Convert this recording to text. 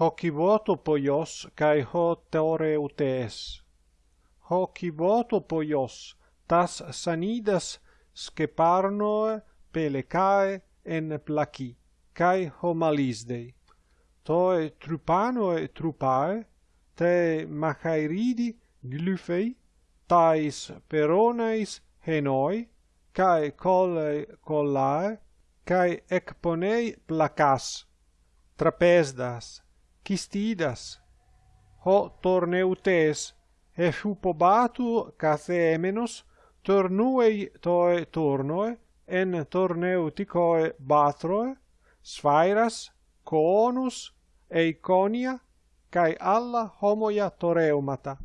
hoci voto poios cae ho teoreutes. Hoci voto poios tas sanidas sceparnoe pelecae en placi, cae homalisdei. Toe trupanoe trupae, te machairidi glyphei, tais peronais henoi, cae colle collae, cae ecponei placas, trapesdas, Kistidas, ho torneutes, escupobatu cathemenos, tornuei toe tornoe, en torneuticoe batroe, sphairas, coonus, eiconia, cae alla homoia toreumata.